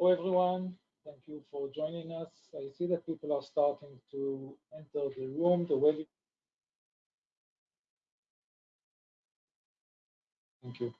Hello, everyone. Thank you for joining us. I see that people are starting to enter the room. The web. Thank you.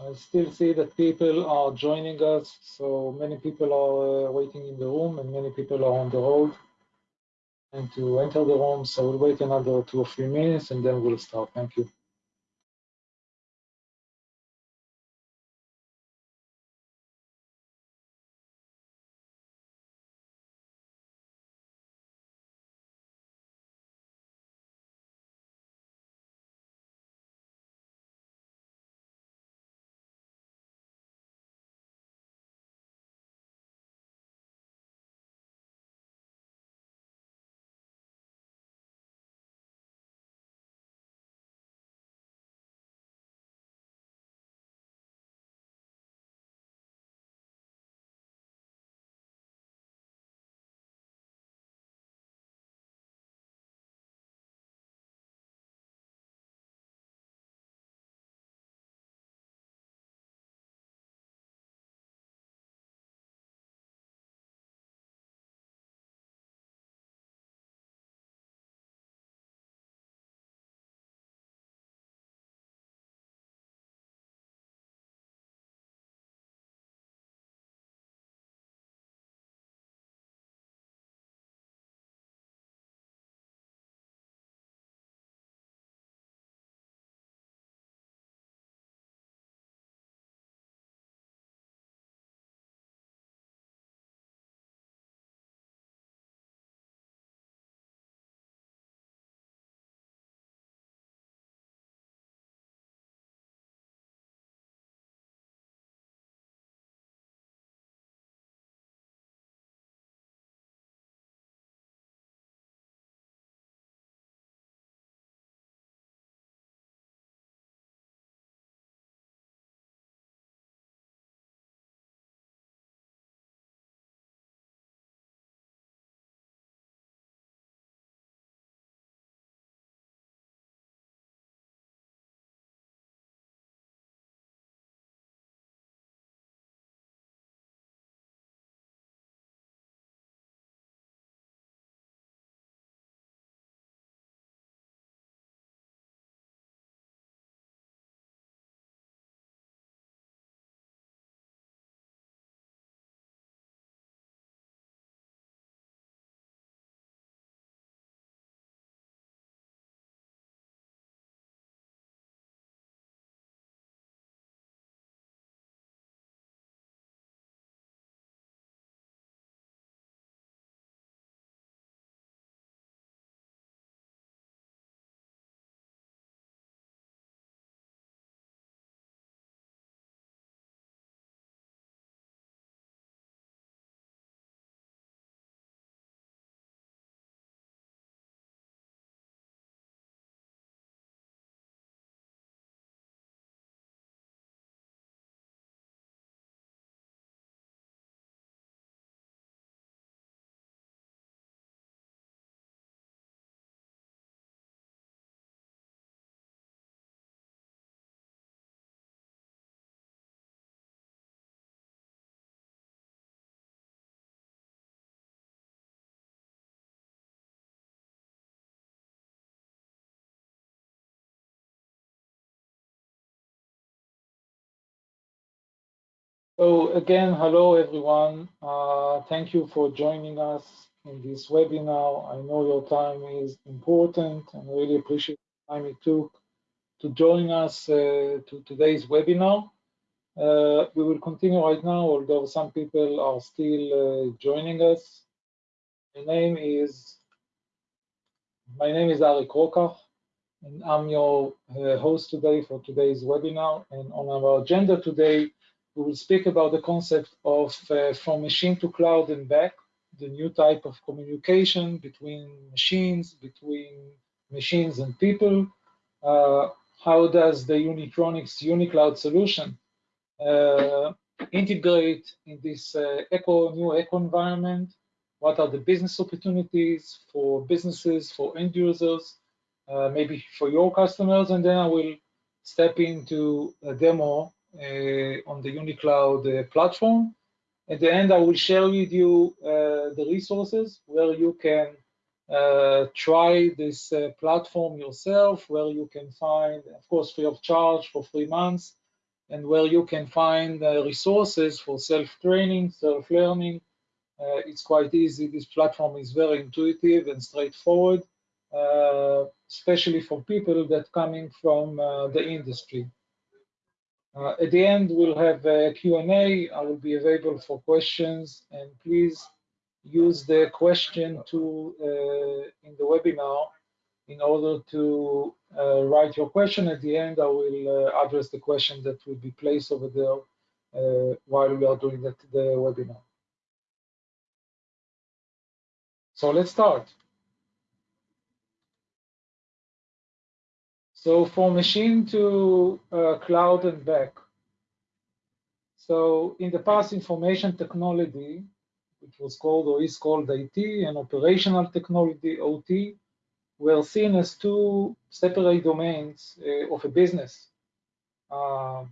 I still see that people are joining us, so many people are uh, waiting in the room and many people are on the road and to enter the room. So we'll wait another two or three minutes and then we'll start. Thank you. So again, hello everyone. Uh, thank you for joining us in this webinar. I know your time is important and really appreciate the time it took to join us uh, to today's webinar. Uh, we will continue right now, although some people are still uh, joining us. My name is my name is Arik Rokach, and I'm your uh, host today for today's webinar. And on our agenda today, we will speak about the concept of uh, from machine to cloud and back, the new type of communication between machines, between machines and people. Uh, how does the Unitronics UniCloud solution uh, integrate in this uh, eco new eco environment? What are the business opportunities for businesses, for end users, uh, maybe for your customers? And then I will step into a demo on the UniCloud uh, platform. At the end, I will share with you uh, the resources where you can uh, try this uh, platform yourself, where you can find, of course, free of charge for three months, and where you can find uh, resources for self-training, self-learning. it's quite easy. This platform is very intuitive and straightforward, especially for people that coming from the industry. Uh, at the end, we'll have a Q&A. I will be available for questions, and please use the question tool uh, in the webinar in order to uh, write your question. At the end, I will uh, address the question that will be placed over there uh, while we are doing the webinar. So let's start. So for machine to uh, cloud and back. So in the past, information technology, which was called or is called IT, and operational technology, OT, were seen as two separate domains uh, of a business. Uh,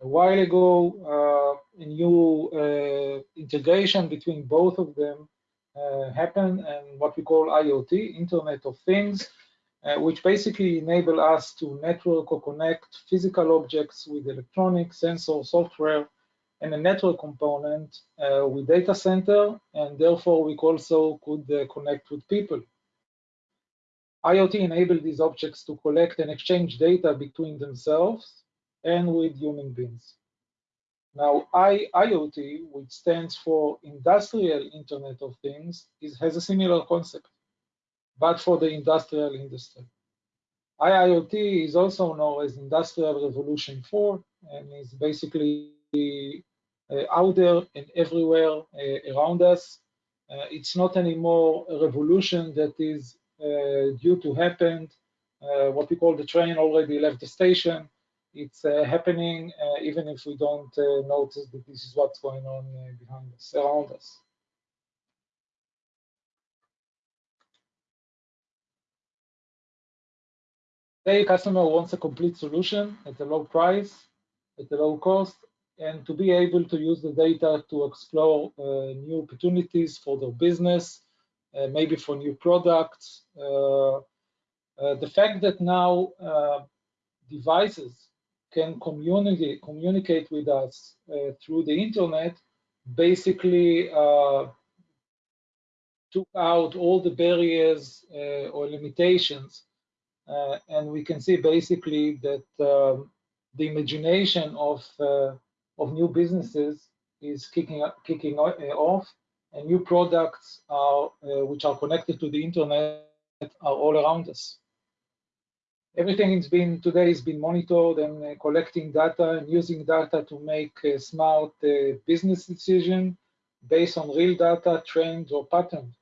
a while ago, uh, a new uh, integration between both of them uh, happened, and what we call IoT, Internet of Things, uh, which basically enable us to network or connect physical objects with electronic sensor software and a network component uh, with data center, and therefore we also could uh, connect with people. IoT enabled these objects to collect and exchange data between themselves and with human beings. Now, IoT, which stands for Industrial Internet of Things, is, has a similar concept but for the industrial industry. IIoT is also known as Industrial Revolution 4 and is basically uh, out there and everywhere uh, around us. Uh, it's not anymore a revolution that is due to happen. What we call the train already left the station. It's happening even if we don't notice that this is what's going on behind us, around us. Say customer wants a complete solution at a low price, at a low cost, and to be able to use the data to explore uh, new opportunities for their business, uh, maybe for new products. Uh, uh the fact that now uh, devices can communicate communicate with us uh, through the internet basically took out all the barriers or limitations uh, and we can see basically that um, the imagination of uh, of new businesses is kicking kicking uh, off, and new products are which are connected to the internet are all around us everything has been today has been monitored and uh, collecting data and using data to make smart uh, business decision based on real data, trends, or patterns.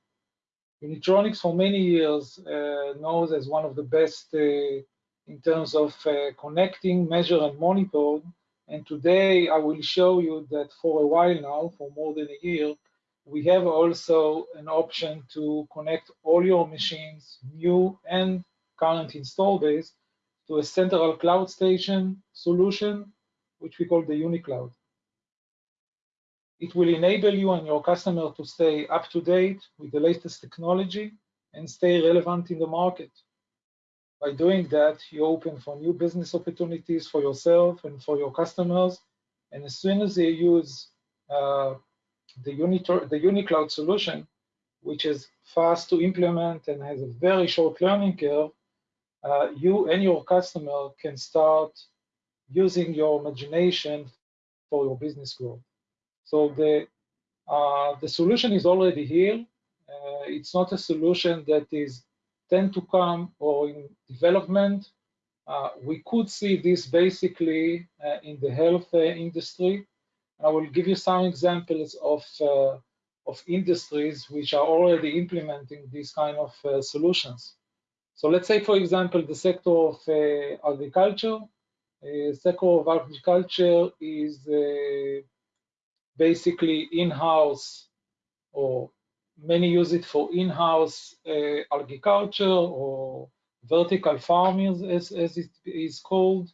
Unitronics for many years uh, knows as one of the best uh, in terms of uh, connecting, measure, and monitor. And today I will show you that for a while now, for more than a year, we have also an option to connect all your machines, new and current install base, to a central cloud station solution, which we call the UniCloud. It will enable you and your customer to stay up to date with the latest technology and stay relevant in the market. By doing that, you open for new business opportunities for yourself and for your customers, And as soon as they use uh, the, Unitor, the UniCloud solution, which is fast to implement and has a very short learning curve, uh, you and your customer can start using your imagination for your business growth. So the uh, the solution is already here. Uh, it's not a solution that is tend to come or in development. Uh, we could see this basically uh, in the health uh, industry. I will give you some examples of uh, of industries which are already implementing these kind of solutions. So let's say, for example, the sector of agriculture. sector of agriculture is basically in-house or many use it for in-house uh, agriculture or vertical farming as, as it is called.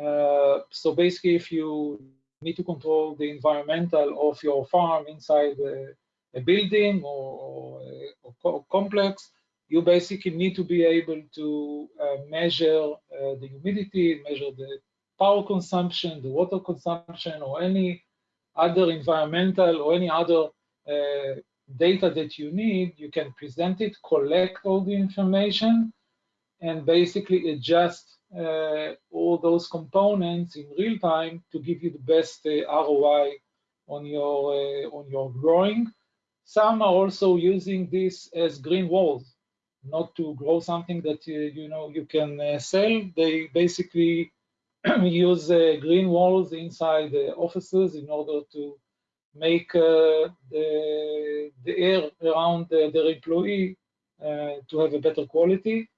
Uh, so basically if you need to control the environmental of your farm inside a, a building or, or, complex, you basically need to be able to uh, measure uh, the humidity, measure the power consumption, the water consumption, or any other environmental or any other uh, data that you need, you can present it, collect all the information, and basically adjust uh, all those components in real time to give you the best uh, ROI on your uh, on your growing. Some are also using this as green walls, not to grow something that uh, you know you can uh, sell. They basically use uh, green walls inside the offices in order to make uh, the, the air around the, their employee uh, to have a better quality.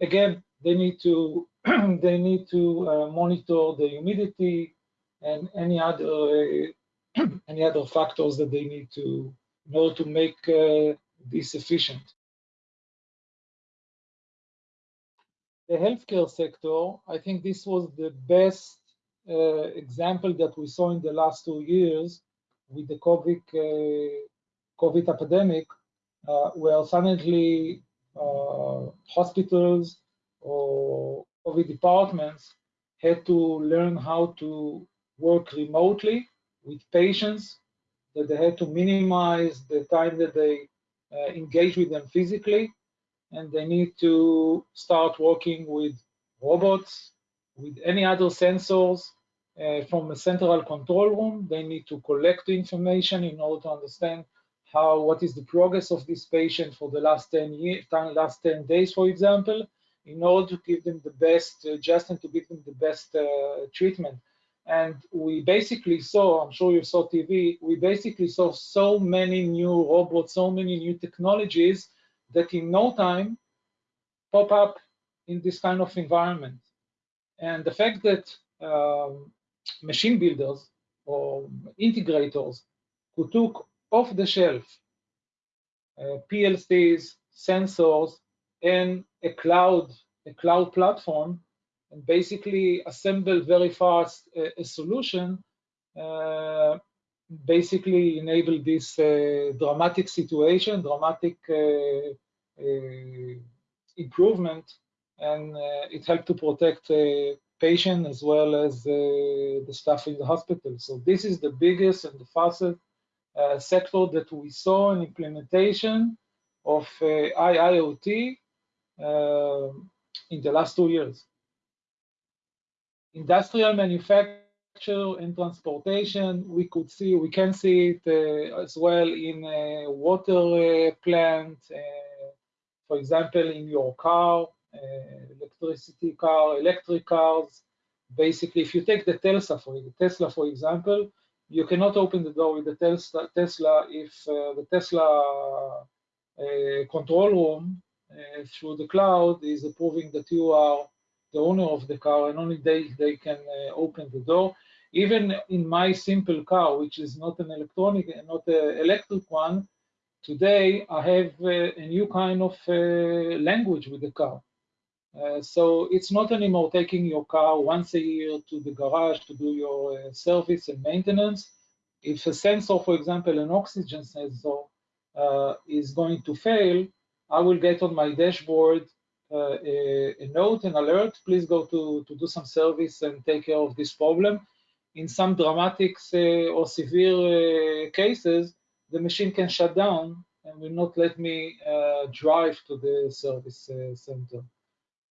again, they need to they need to monitor the humidity and any other any other factors that they need to in order to make uh, this efficient. The healthcare sector, I think this was the best uh, example that we saw in the last two years with the COVID, uh, COVID epidemic, uh, where suddenly uh, hospitals or COVID departments had to learn how to work remotely with patients, that they had to minimize the time that they uh, engage with them physically, and they need to start working with robots, with any other sensors uh, from a central control room. They need to collect the information in order to understand how what is the progress of this patient for the last 10 years, last 10 days, for example, in order to give them the best, uh, just and to give them the best uh, treatment. And we basically saw, I'm sure you saw TV, we basically saw so many new robots, so many new technologies that in no time pop up in this kind of environment. And the fact that um, machine builders or integrators who took off the shelf uh, PLCs, sensors, and a cloud, a cloud platform, and basically assemble very fast a, a solution, uh, basically enable this uh, dramatic situation, dramatic uh, uh, improvement, and it helped to protect patient as well as the staff in the hospital. So this is the biggest and the fastest sector that we saw in implementation of IIoT in the last two years. Industrial manufacturing and transportation, we could see, we can see it uh, as well in a water uh, plant, uh, for example, in your car, electricity car, electric cars. Basically, if you take the Tesla for Tesla, for example, you cannot open the door with the Tesla, Tesla if uh, the Tesla uh, control room uh, through the cloud is approving that you are the owner of the car and only they, they can open the door even in my simple car, which is not an electronic not an electric one, today I have a, a new kind of uh, language with the car. Uh, so it's not anymore taking your car once a year to the garage to do your uh, service and maintenance. If a sensor, for example, an oxygen sensor uh, is going to fail, I will get on my dashboard uh, a, a, note, an alert, please go to, to do some service and take care of this problem in some dramatic or severe cases, the machine can shut down and will not let me uh, drive to the service uh, center.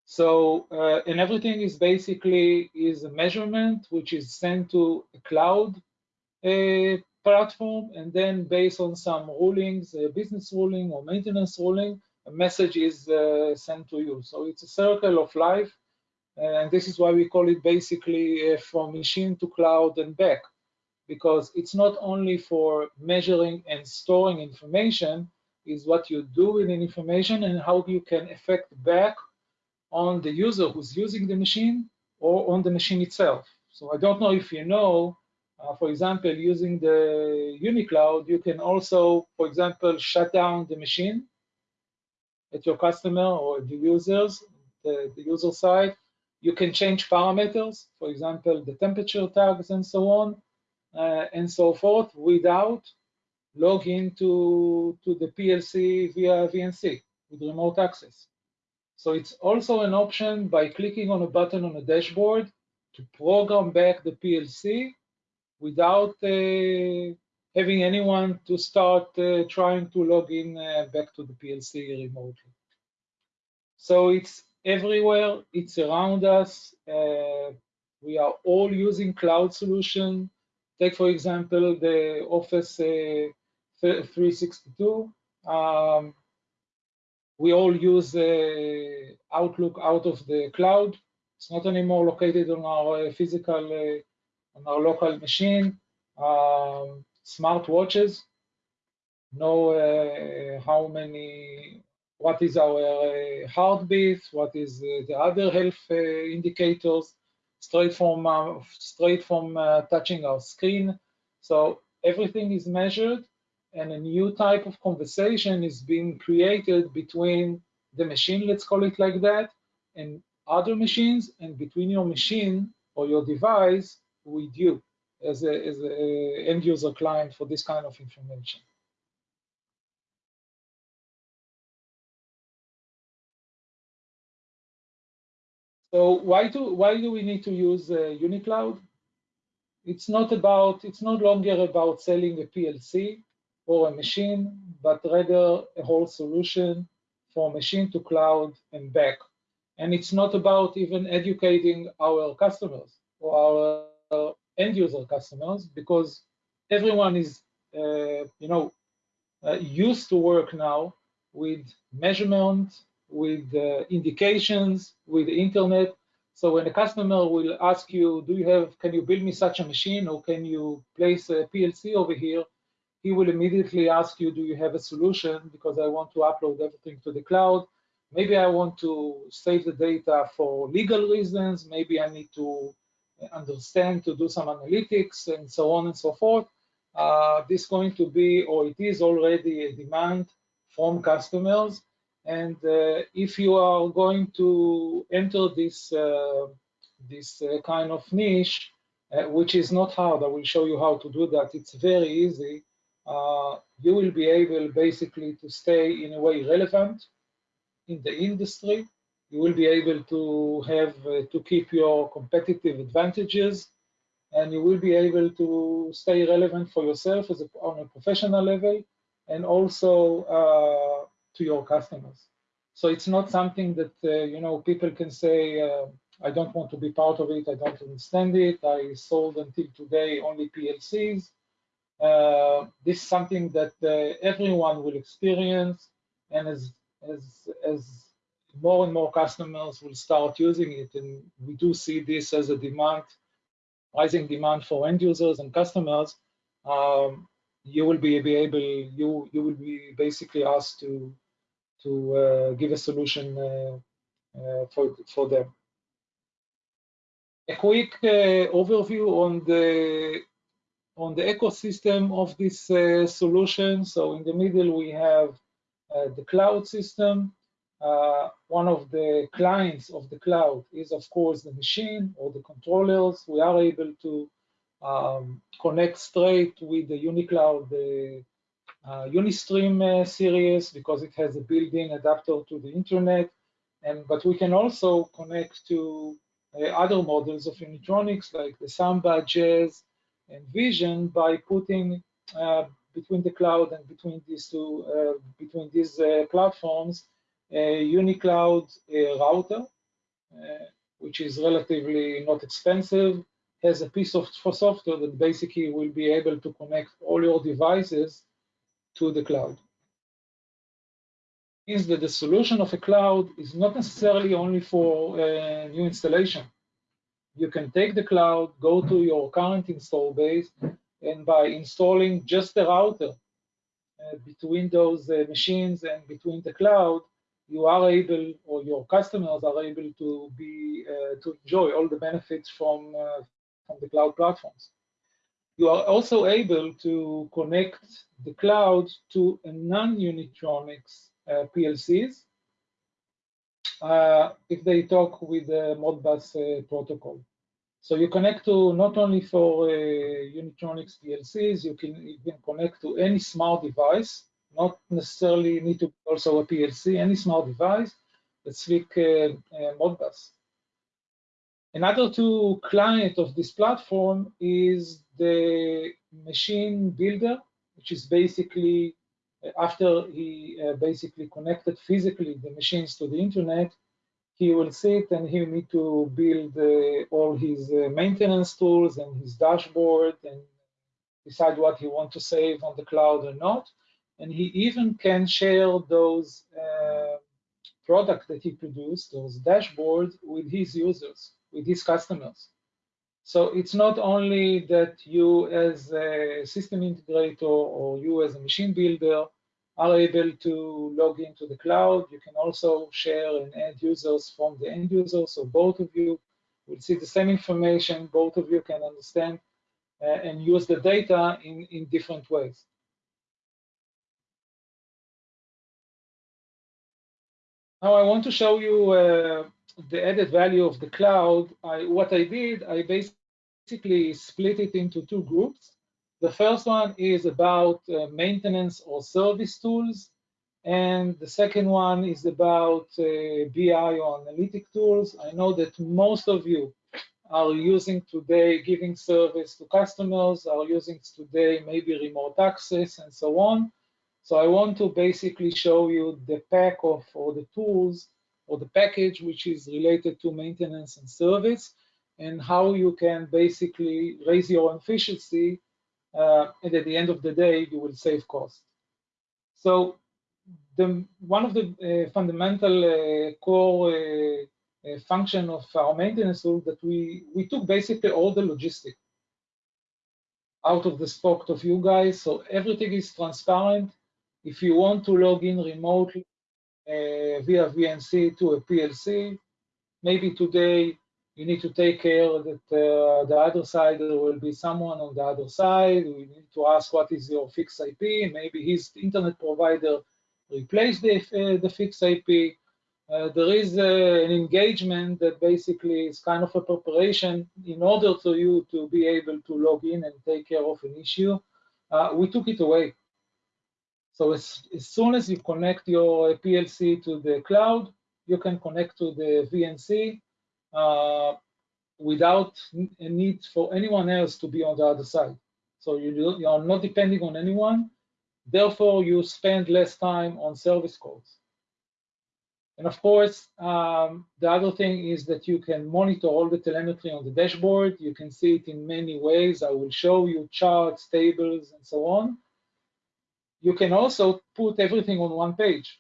So, uh, and everything is basically is a measurement which is sent to a cloud platform, and then based on some rulings, business ruling or maintenance ruling, message is uh, sent to you. So it's a circle of life, and this is why we call it basically uh, from machine to cloud and back because it's not only for measuring and storing information, is what you do with the information and how you can affect back on the user who's using the machine or on the machine itself. So I don't know if you know, uh, for example, using the UniCloud, you can also, for example, shut down the machine at your customer or the users, the, the user side. You can change parameters, for example, the temperature tags and so on uh, and so forth without logging to, to the PLC via VNC with remote access. So it's also an option by clicking on a button on a dashboard to program back the PLC without uh, having anyone to start uh, trying to log in uh, back to the PLC remotely. So it's everywhere, it's around us. Uh, we are all using cloud solution Take, for example, the Office uh, 362. Um, we all use uh, Outlook out of the cloud. It's not anymore located on our uh, physical, on our local machine. Um, smart watches know uh, how many, what is our uh, heartbeat, what is uh, the other health indicators straight from uh, straight from uh, touching our screen. So everything is measured and a new type of conversation is being created between the machine, let's call it like that, and other machines and between your machine or your device with you as a, as a end user client for this kind of information. So why do why do we need to use uh, UniCloud? It's not about it's no longer about selling a PLC or a machine, but rather a whole solution from machine to cloud and back. And it's not about even educating our customers or our end user customers because everyone is uh, you know uh, used to work now with measurement with uh, indications, with the internet. So when a customer will ask you, do you have, can you build me such a machine or can you place a PLC over here? He will immediately ask you, do you have a solution? Because I want to upload everything to the cloud. Maybe I want to save the data for legal reasons. Maybe I need to understand to do some analytics and so on and so forth. Uh, this is going to be, or it is already a demand from customers and uh, if you are going to enter this uh, this uh, kind of niche, which is not hard, I will show you how to do that. It's very easy. you will be able basically to stay in a way relevant in the industry. You will be able to have to keep your competitive advantages and you will be able to stay relevant for yourself as a, on a professional level and also uh, to your customers. So it's not something that, uh, you know, people can say, uh, I don't want to be part of it, I don't understand it, I sold until today only PLCs. Uh, this is something that uh, everyone will experience, and as, as, as more and more customers will start using it, and we do see this as a demand, rising demand for end users and customers, um, you will be, be able, you, you will be basically asked to to uh, give a solution uh, uh, for, for them. A quick overview on the on the ecosystem of this solution. So in the middle we have the cloud system, uh, one of the clients of the cloud is, of course, the machine or the controllers. We are able to um, connect straight with the UniCloud the, uh, Unistream uh, series because it has a built-in adapter to the internet. And but we can also connect to uh, other models of Unitronics like the Samba, Jazz, and Vision by putting uh, between the cloud and between these two, uh, between these uh, platforms, UniCloud router, uh, which is relatively not expensive, has a piece of software that basically will be able to connect all your devices to the cloud. Means that the solution of a cloud is not necessarily only for uh, new installation. You can take the cloud, go to your current install base, and by installing just the router uh, between those uh, machines and between the cloud, you are able, or your customers are able to be uh, to enjoy all the benefits from uh, from the cloud platforms. You are also able to connect the cloud to non-Unitronics uh, PLCs uh, if they talk with the Modbus uh, protocol. So you connect to not only for uh, Unitronics PLCs, you can, can connect to any smart device, not necessarily need to be also a PLC, any smart device that speak uh, uh, Modbus. Another two client of this platform is the machine builder, which is basically uh, after he uh, basically connected physically the machines to the internet, he will sit and he will need to build uh, all his uh, maintenance tools and his dashboard and decide what he want to save on the cloud or not. And he even can share those uh, products that he produced, those dashboards, with his users, with his customers. So it's not only that you as a system integrator or you as a machine builder are able to log into the cloud. You can also share and add users from the end user. So both of you will see the same information. Both of you can understand uh, and use the data in, in different ways. Now I want to show you uh, the added value of the cloud. I, what I did, I basically split it into two groups. The first one is about uh, maintenance or service tools. And the second one is about uh, BI or analytic tools. I know that most of you are using today giving service to customers, are using today maybe remote access and so on. So I want to basically show you the pack of or the tools or the package which is related to maintenance and service and how you can basically raise your efficiency uh, and at the end of the day, you will save cost. So the, one of the uh, fundamental uh, core uh, uh, function of our maintenance tool that we, we took basically all the logistic out of the spoke of you guys. So everything is transparent. If you want to log in remotely uh, via VNC to a PLC, maybe today you need to take care that uh, the other side there will be someone on the other side. We need to ask what is your fixed IP. Maybe his internet provider replace the, uh, the fixed IP. Uh, there is uh, an engagement that basically is kind of a preparation in order for you to be able to log in and take care of an issue. Uh, we took it away. So as, as soon as you connect your PLC to the cloud, you can connect to the VNC uh, without a need for anyone else to be on the other side. So you, you are not depending on anyone. Therefore, you spend less time on service calls. And of course, um, the other thing is that you can monitor all the telemetry on the dashboard. You can see it in many ways. I will show you charts, tables, and so on. You can also put everything on one page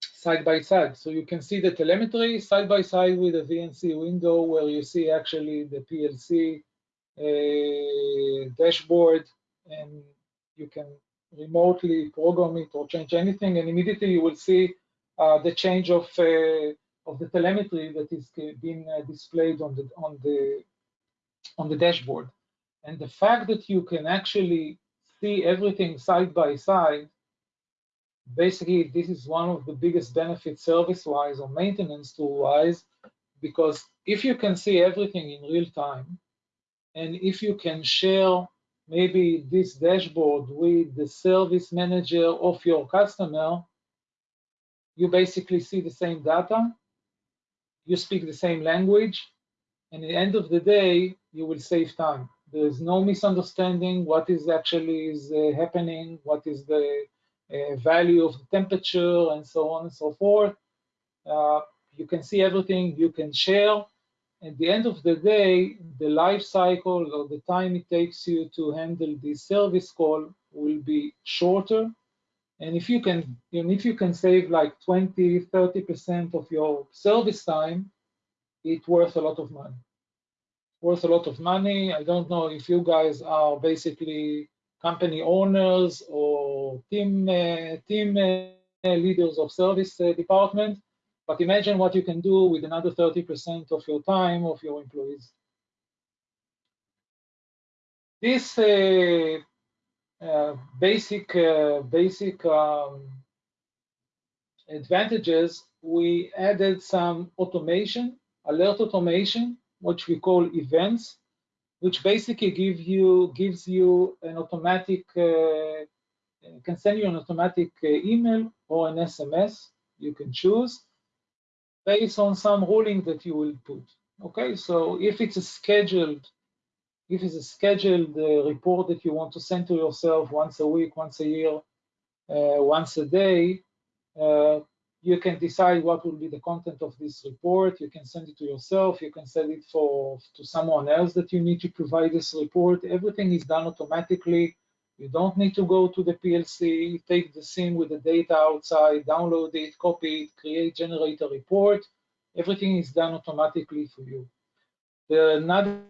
side by side. So you can see the telemetry side by side with the VNC window where you see actually the PLC uh, dashboard and you can remotely program it or change anything and immediately you will see uh, the change of uh, of the telemetry that is being uh, displayed on the on the on the dashboard and the fact that you can actually see everything side by side basically this is one of the biggest benefits service-wise or maintenance tool-wise, because if you can see everything in real time, and if you can share maybe this dashboard with the service manager of your customer, you basically see the same data, you speak the same language, and at the end of the day, you will save time. There is no misunderstanding what is actually is uh, happening, what is the uh, value of the temperature, and so on and so forth. Uh, you can see everything you can share. At the end of the day, the life cycle or the time it takes you to handle the service call will be shorter. And if you can, if you can save like 20, 30% of your service time, it's worth a lot of money. Worth a lot of money. I don't know if you guys are basically company owners or team uh, team uh, leaders of service uh, department, but imagine what you can do with another 30% of your time of your employees. This uh, uh, basic uh, basic um, advantages, we added some automation, alert automation, which we call events, which basically give you gives you an automatic uh, can send you an automatic uh, email or an SMS. You can choose based on some ruling that you will put. Okay, so if it's a scheduled if it's a scheduled uh, report that you want to send to yourself once a week, once a year, uh, once a day, uh, you can decide what will be the content of this report. You can send it to yourself. You can send it for to someone else that you need to provide this report. Everything is done automatically. You don't need to go to the PLC, take the SIM with the data outside, download it, copy it, create, generate a report. Everything is done automatically for you. The another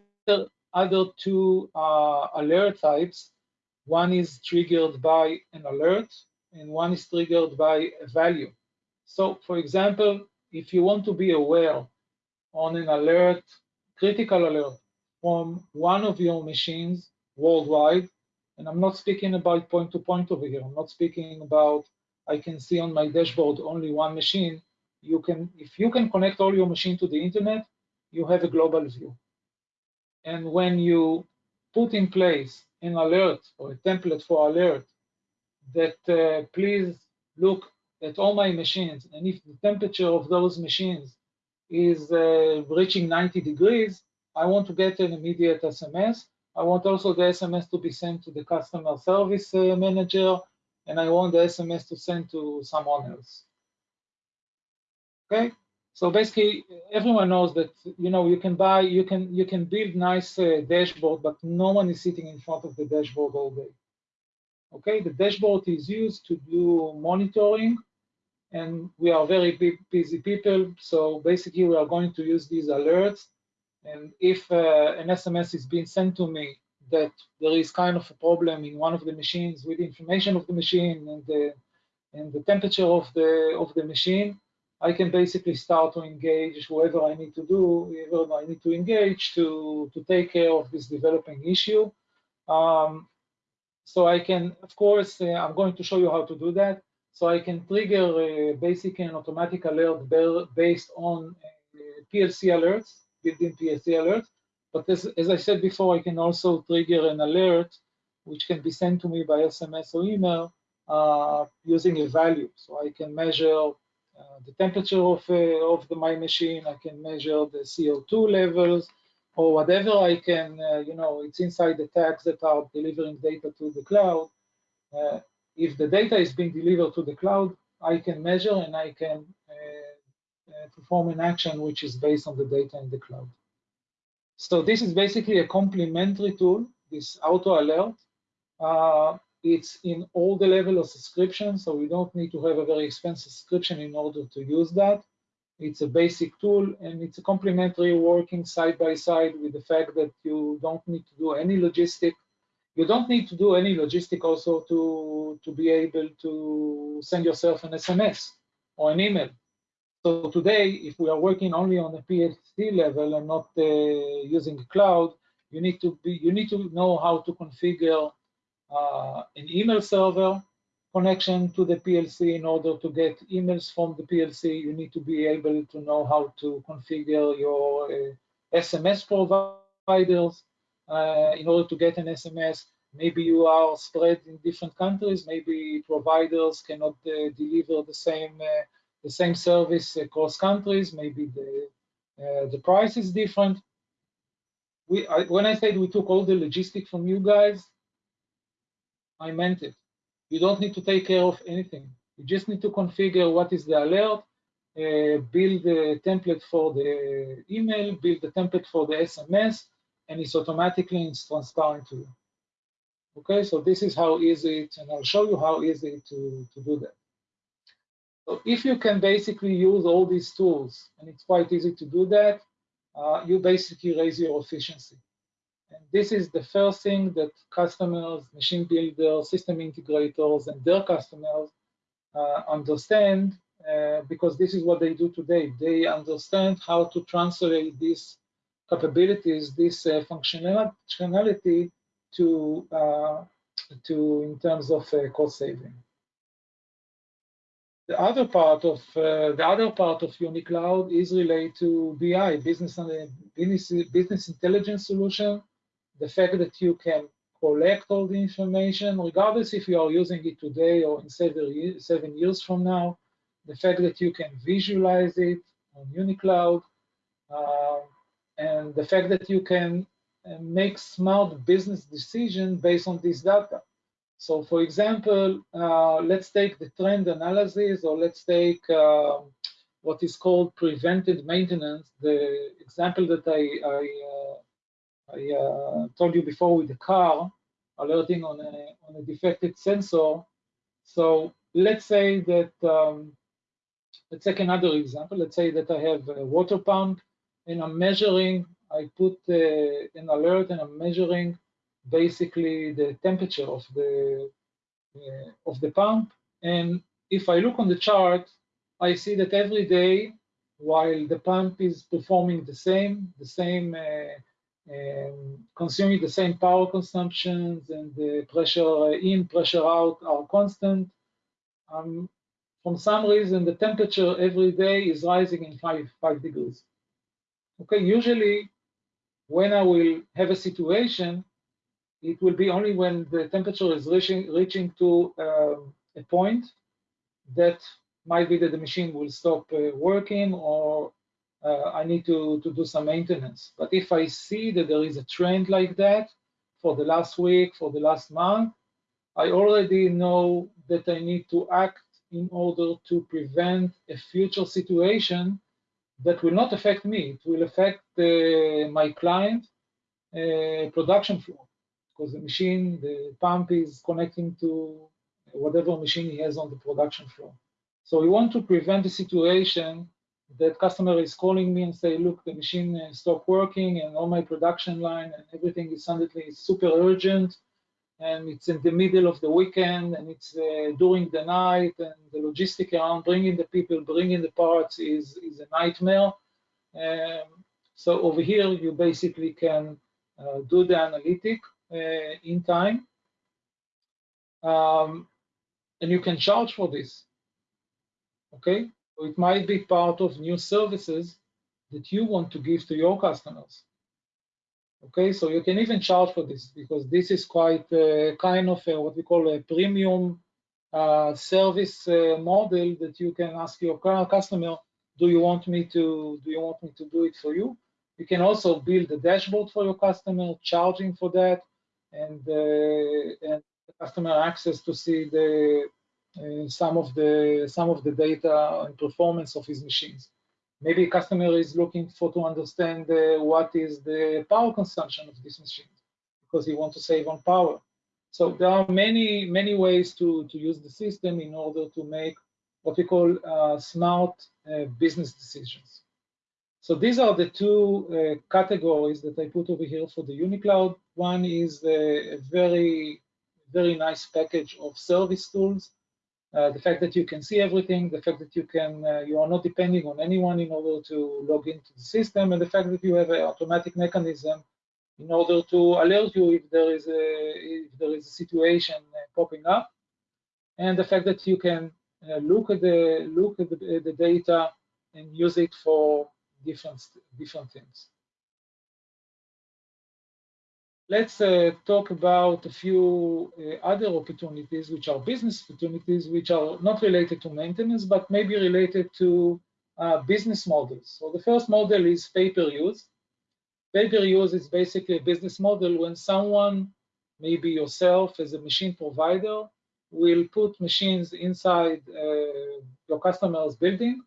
other two uh, alert types. One is triggered by an alert, and one is triggered by a value. So, for example, if you want to be aware on an alert, critical alert from one of your machines worldwide, and I'm not speaking about point-to-point -point over here. I'm not speaking about I can see on my dashboard only one machine. You can, if you can connect all your machine to the internet, you have a global view. And when you put in place an alert or a template for alert that uh, please look at all my machines, and if the temperature of those machines is uh, reaching 90 degrees, I want to get an immediate SMS. I want also the SMS to be sent to the customer service uh, manager, and I want the SMS to send to someone else. Okay, so basically, everyone knows that you know you can buy, you can you can build nice uh, dashboard, but no one is sitting in front of the dashboard all day. Okay, the dashboard is used to do monitoring, and we are very busy people. So basically, we are going to use these alerts. And if uh, an SMS is being sent to me that there is kind of a problem in one of the machines with the information of the machine and the and the temperature of the of the machine, I can basically start to engage whoever I need to do, whoever I need to engage to, to take care of this developing issue. Um, so I can, of course, uh, I'm going to show you how to do that. So I can trigger uh, basically an automatic alert based on uh, PLC alerts, built-in PLC alerts. But as, as I said before, I can also trigger an alert which can be sent to me by SMS or email uh, using a value. So I can measure uh, the temperature of, uh, of the, my machine, I can measure the CO2 levels, or whatever I can, uh, you know, it's inside the tags that are delivering data to the cloud. Uh, if the data is being delivered to the cloud, I can measure and I can uh, uh, perform an action which is based on the data in the cloud. So this is basically a complementary tool, this auto alert. It's in all the level of subscription, so we don't need to have a very expensive subscription in order to use that. It's a basic tool and it's a complementary working side by side with the fact that you don't need to do any logistic. You don't need to do any logistic also to, to be able to send yourself an SMS or an email. So today, if we are working only on the PLC level and not uh, using cloud, you need to be you need to know how to configure uh, an email server connection to the PLC. In order to get emails from the PLC, you need to be able to know how to configure your uh, SMS providers in order to get an SMS. Maybe you are spread in different countries. Maybe providers cannot uh, deliver the same uh, the same service across countries. Maybe the uh, the price is different. we I, when I said we took all the logistic from you guys, I meant it. You don't need to take care of anything. You just need to configure what is the alert, uh, build a template for the email, build a template for the SMS, and it's automatically it's transparent to you. Okay, so this is how easy it, and I'll show you how easy to, to do that. So if you can basically use all these tools, and it's quite easy to do that, uh, you basically raise your efficiency. And this is the first thing that customers, machine builders, system integrators, and their customers uh, understand uh, because this is what they do today. They understand how to translate these capabilities, this uh, functionality to, uh, to in terms of uh, cost saving. The other part of uh, the other part of UniCloud is related to BI, business business business intelligence solution. The fact that you can collect all the information, regardless if you are using it today or in seven, seven years from now, the fact that you can visualize it on UniCloud, uh, and the fact that you can uh, make smart business decision based on this data. So for example, uh, let's take the trend analysis or let's take uh, what is called prevented maintenance, the example that I, I uh, I uh, told you before with the car alerting on a, on a defective sensor. So let's say that, um, let's take another example. Let's say that I have a water pump and I'm measuring, I put uh, an alert and I'm measuring basically the temperature of the, uh, of the pump. And if I look on the chart, I see that every day, while the pump is performing the same, the same uh, um, consuming the same power consumptions and the pressure in, pressure out are constant. Um, from some reason, the temperature every day is rising in five, five degrees. Okay, usually when I will have a situation, it will be only when the temperature is reaching, reaching to um, a point that might be that the machine will stop uh, working or uh, I need to, to do some maintenance. But if I see that there is a trend like that for the last week, for the last month, I already know that I need to act in order to prevent a future situation that will not affect me. It will affect uh, my client uh, production flow because the machine, the pump is connecting to whatever machine he has on the production floor. So we want to prevent the situation that customer is calling me and say, look, the machine uh, stopped working and all my production line and everything is suddenly super urgent and it's in the middle of the weekend and it's uh, during the night and the logistic around bringing the people, bringing the parts is, is a nightmare. Um, so over here, you basically can uh, do the analytic uh, in time. Um, and you can charge for this, okay? So it might be part of new services that you want to give to your customers. Okay, so you can even charge for this because this is quite uh, kind of a, what we call a premium uh, service uh, model that you can ask your customer, do you want me to do you want me to do it for you? You can also build a dashboard for your customer, charging for that, and, uh, and the customer access to see the uh, some of the some of the data and performance of his machines. Maybe a customer is looking for to understand uh, what is the power consumption of this machine because he wants to save on power. So there are many many ways to to use the system in order to make what we call uh, smart uh, business decisions. So these are the two uh, categories that I put over here for the UniCloud. One is a very very nice package of service tools uh, the fact that you can see everything, the fact that you can, uh, you are not depending on anyone in order to log into the system, and the fact that you have an automatic mechanism in order to alert you if there is a if there is a situation uh, popping up, and the fact that you can uh, look at the look at the, the data and use it for different different things. Let's uh, talk about a few uh, other opportunities, which are business opportunities, which are not related to maintenance, but maybe related to uh, business models. So the first model is pay-per-use. pay-per-use is basically a business model when someone, maybe yourself as a machine provider, will put machines inside uh, your customer's building,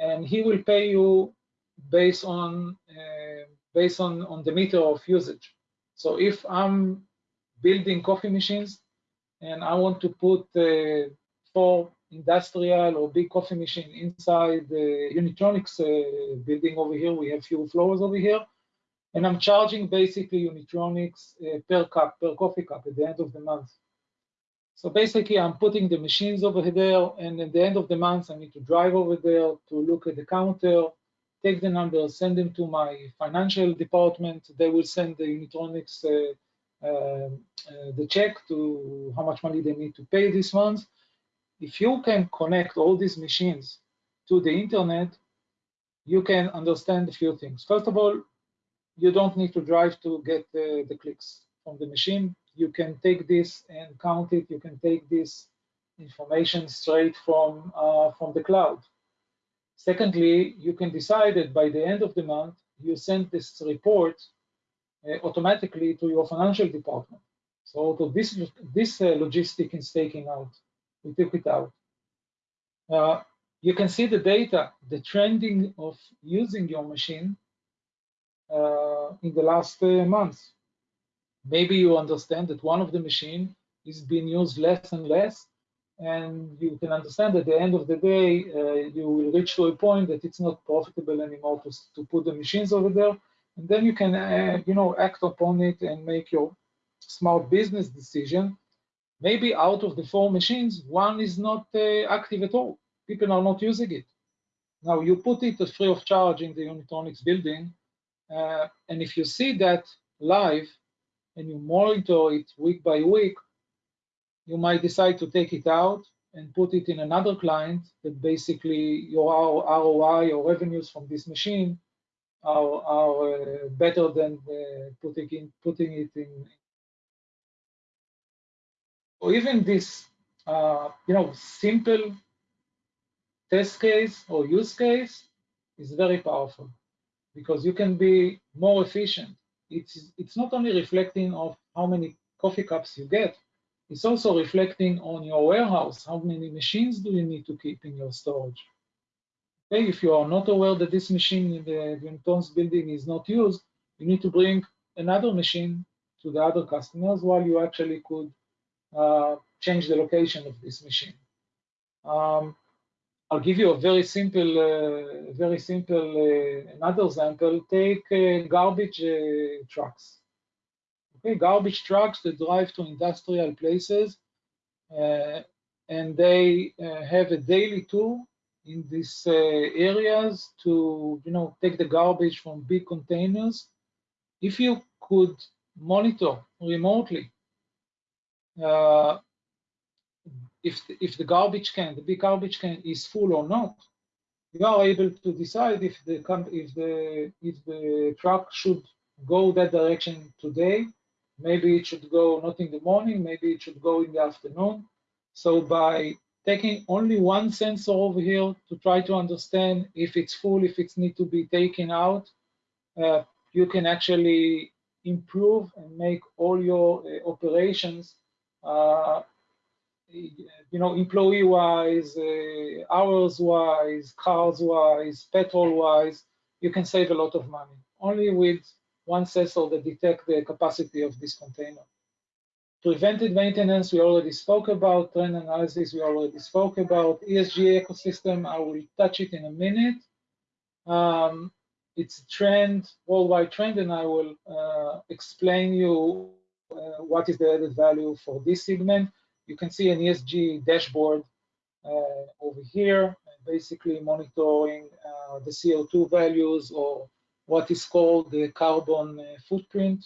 and he will pay you based on uh, based on on the meter of usage. So if I'm building coffee machines and I want to put uh, four industrial or big coffee machine inside the Unitronics uh, building over here, we have few floors over here, and I'm charging basically Unitronics uh, per cup, per coffee cup at the end of the month. So basically, I'm putting the machines over there, and at the end of the month, I need to drive over there to look at the counter, take the numbers, send them to my financial department. They will send the Unitronics uh, uh, uh, the check to how much money they need to pay this month. If you can connect all these machines to the internet, you can understand a few things. First of all, you don't need to drive to get the, the clicks from the machine. You can take this and count it. You can take this information straight from, uh, from the cloud. Secondly, you can decide that by the end of the month, you send this report uh, automatically to your financial department. So this, this uh, logistic is taking out. We took it out. Uh, you can see the data, the trending of using your machine uh, in the last uh, months. Maybe you understand that one of the machine is being used less and less, and you can understand at the end of the day, uh, you will reach to a point that it's not profitable anymore to, to put the machines over there, and then you can, uh, you know, act upon it and make your smart business decision. Maybe out of the four machines, one is not uh, active at all. People are not using it. Now you put it free of charge in the Unitronics building, uh, and if you see that live and you monitor it week by week, you might decide to take it out and put it in another client that basically your ROI or revenues from this machine are, are uh, better than uh, putting, in, putting it in. Or even this, uh, you know, simple test case or use case is very powerful because you can be more efficient. It's, it's not only reflecting of how many coffee cups you get, it's also reflecting on your warehouse. How many machines do you need to keep in your storage? Okay, if you are not aware that this machine in the Unitronics building is not used, you need to bring another machine to the other customers while you actually could uh, change the location of this machine. Um, I'll give you a very simple, uh, very simple uh, another example. Take uh, garbage uh, trucks. Okay, garbage trucks that drive to industrial places, uh, and they uh, have a daily tour in these areas to, you know, take the garbage from big containers. If you could monitor remotely if if the garbage can, the big garbage can, is full or not, you are able to decide if the if the if the truck should go that direction today. Maybe it should go not in the morning. Maybe it should go in the afternoon. So by taking only one sensor over here to try to understand if it's full, if it needs to be taken out, uh, you can actually improve and make all your uh, operations uh, you know, employee-wise, uh, hours-wise, cars-wise, petrol-wise, you can save a lot of money. Only with one sensor that detect the capacity of this container. Preventive maintenance, we already spoke about. Trend analysis, we already spoke about. ESG ecosystem, I will touch it in a minute. Um, it's a trend, worldwide trend, and I will uh, explain you uh, what is the added value for this segment you can see an ESG dashboard uh, over here, basically monitoring uh, the CO2 values or what is called the carbon uh, footprint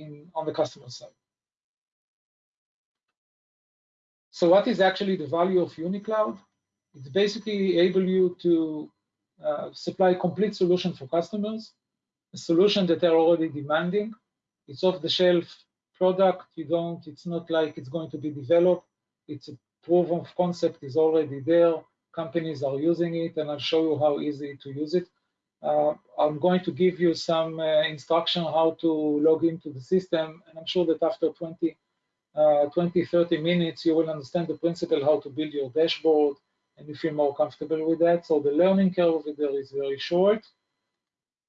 in, on the customer side. So what is actually the value of UniCloud? It's basically able you to uh, supply complete solution for customers, a solution that they're already demanding. It's off the shelf product. You don't, it's not like it's going to be developed. It's a proof of concept is already there. Companies are using it, and I'll show you how easy to use it. Uh, I'm going to give you some uh, instruction how to log into the system, and I'm sure that after 20, uh, 20, 30 minutes, you will understand the principle how to build your dashboard, and you feel more comfortable with that. So the learning curve there is very short.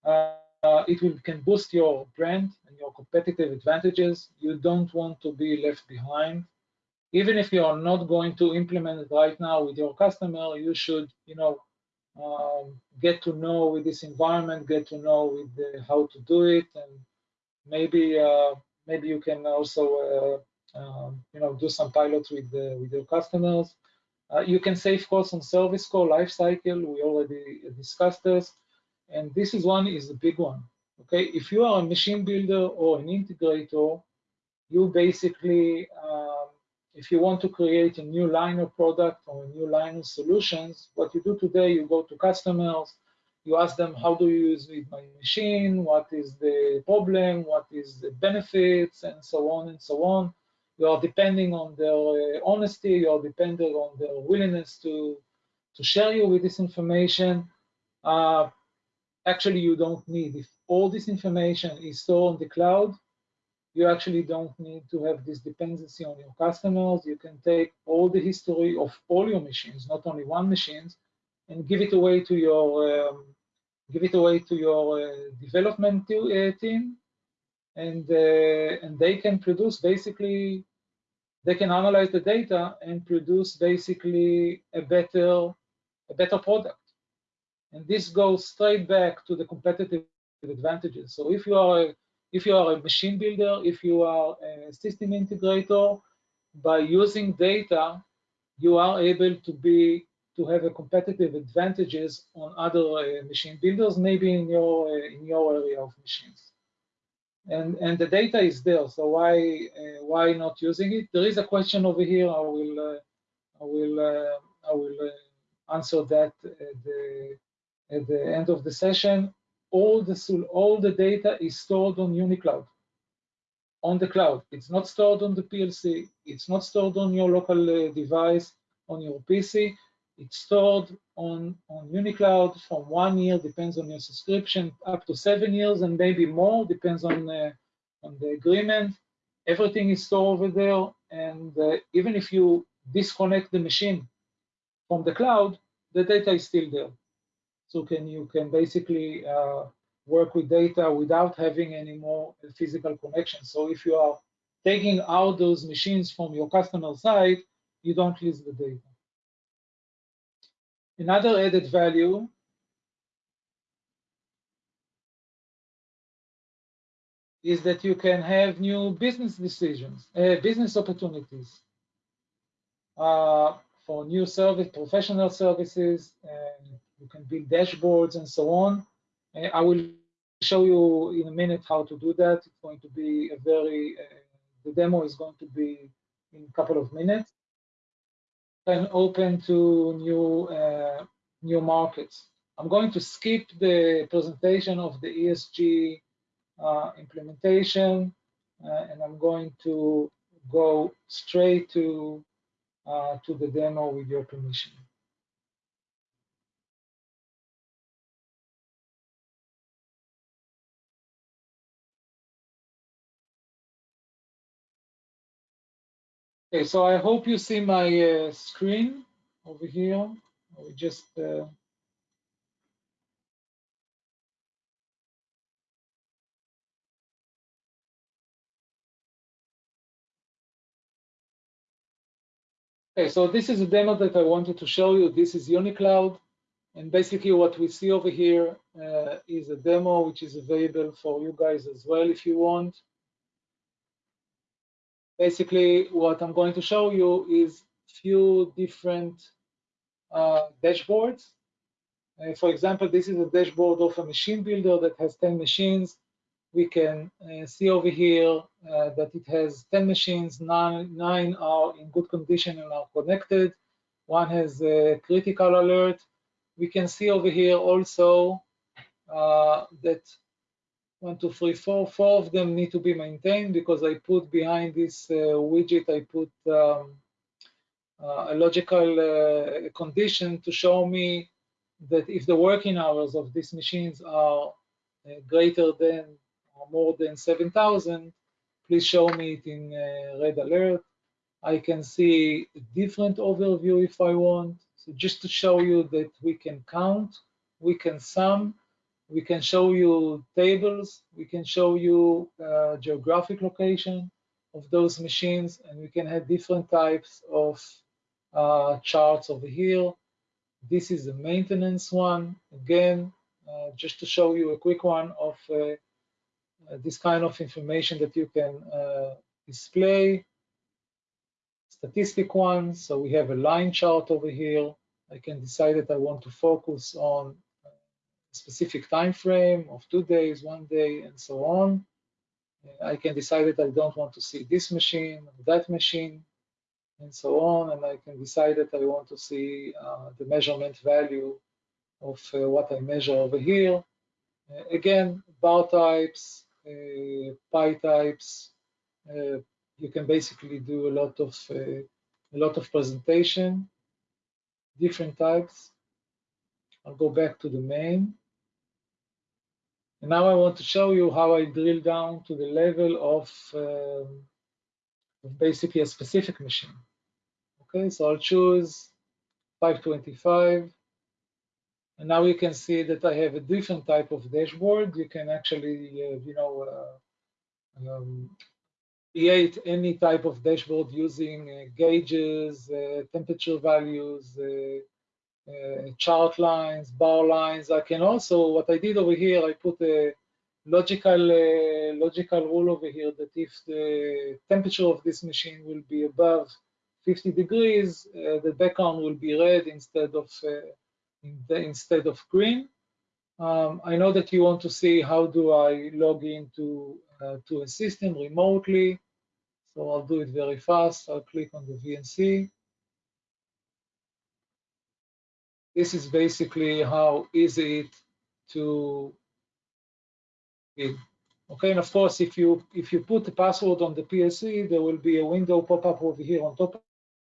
Uh, it will, can boost your brand and your competitive advantages. You don't want to be left behind. Even if you are not going to implement it right now with your customer, you should, you know, um, get to know with this environment, get to know with the, how to do it, and maybe uh, maybe you can also uh, um, you know do some pilots with the, with your customers. Uh, you can save costs on service call life cycle. We already discussed this, and this is one is a big one. Okay, if you are a machine builder or an integrator, you basically um, if you want to create a new line of product or a new line of solutions, what you do today, you go to customers, you ask them, how do you use my machine? What is the problem? What is the benefits? And so on and so on. You are depending on their uh, honesty, you are depending on their willingness to, to share you with this information. Uh, actually, you don't need. If all this information is stored on the cloud, you actually don't need to have this dependency on your customers. You can take all the history of all your machines, not only one machines, and give it away to your um, give it away to your uh, development uh, team, and uh, and they can produce basically they can analyze the data and produce basically a better a better product. And this goes straight back to the competitive advantages. So if you are a if you are a machine builder, if you are a system integrator, by using data, you are able to be to have a competitive advantages on other uh, machine builders, maybe in your uh, in your area of machines. And and the data is there, so why uh, why not using it? There is a question over here. I will uh, I will uh, I will uh, answer that at the at the end of the session all the all the data is stored on UniCloud, on the cloud. It's not stored on the PLC. It's not stored on your local uh, device, on your PC. It's stored on, on UniCloud from one year, depends on your subscription, up to seven years and maybe more, depends on, uh, on the agreement. Everything is stored over there. And uh, even if you disconnect the machine from the cloud, the data is still there. So can you can basically uh, work with data without having any more physical connection. So if you are taking out those machines from your customer side, you don't lose the data. Another added value is that you can have new business decisions, uh, business opportunities uh, for new service, professional services, and you can build dashboards and so on. Uh, I will show you in a minute how to do that. It's going to be a very, uh, the demo is going to be in a couple of minutes. And open to new, uh, new markets. I'm going to skip the presentation of the ESG uh, implementation, and I'm going to go straight to, uh, to the demo with your permission. Okay, so I hope you see my uh, screen over here. We just uh... Okay, so this is a demo that I wanted to show you. This is UniCloud. And basically what we see over here uh, is a demo which is available for you guys as well if you want basically what I'm going to show you is few different uh, dashboards. Uh, for example, this is a dashboard of a machine builder that has 10 machines. We can uh, see over here uh, that it has 10 machines, nine, nine are in good condition and are connected. One has a critical alert. We can see over here also uh, that one, two, three, four. Four of them need to be maintained because I put behind this uh, widget, I put um, uh, a logical uh, condition to show me that if the working hours of these machines are greater than or more than 7,000, please show me it in red alert. I can see a different overview if I want. So just to show you that we can count, we can sum, we can show you tables, we can show you uh, geographic location of those machines, and we can have different types of uh, charts over here. This is the maintenance one. Again, uh, just to show you a quick one of uh, uh, this kind of information that you can uh, display. Statistic one, so we have a line chart over here. I can decide that I want to focus on specific time frame of two days, one day, and so on. I can decide that I don't want to see this machine, that machine, and so on. And I can decide that I want to see uh, the measurement value of uh, what I measure over here. Uh, again, bar types, uh, pie types. Uh, you can basically do a lot of uh, a lot of presentation, different types. I'll go back to the main. And now I want to show you how I drill down to the level of, um, of basically a specific machine. Okay, so I'll choose 525. And now you can see that I have a different type of dashboard. You can actually, uh, you know, uh, um, create any type of dashboard using uh, gauges, uh, temperature values, uh, chart lines, bar lines. I can also, what I did over here, I put a logical uh, logical rule over here that if the temperature of this machine will be above 50 degrees, uh, the background will be red instead of uh, in the, instead of green. Um, I know that you want to see how do I log into uh, to a system remotely. So I'll do it very fast. I'll click on the VNC. This is basically how easy it to be. Okay, and of course, if you if you put the password on the PLC, there will be a window pop up over here on top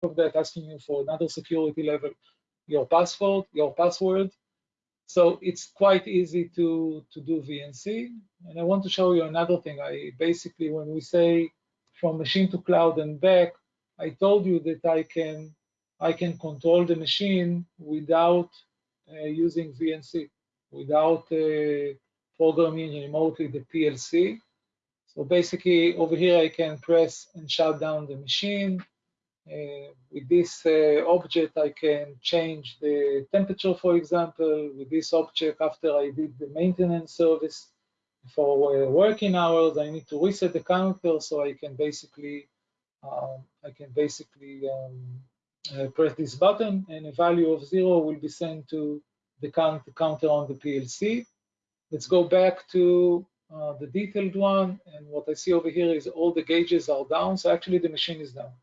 of that asking you for another security level, your password, your password. So it's quite easy to to do VNC. And I want to show you another thing. I basically, when we say from machine to cloud and back, I told you that I can I can control the machine without uh, using VNC, without uh, programming remotely the PLC. So basically over here I can press and shut down the machine. Uh, with this uh, object I can change the temperature for example. With this object after I did the maintenance service for uh, working hours I need to reset the counter so I can basically um, I can basically um, uh, press this button and a value of zero will be sent to the count, counter on the PLC. Let's go back to uh, the detailed one. And what I see over here is all the gauges are down. So actually the machine is down.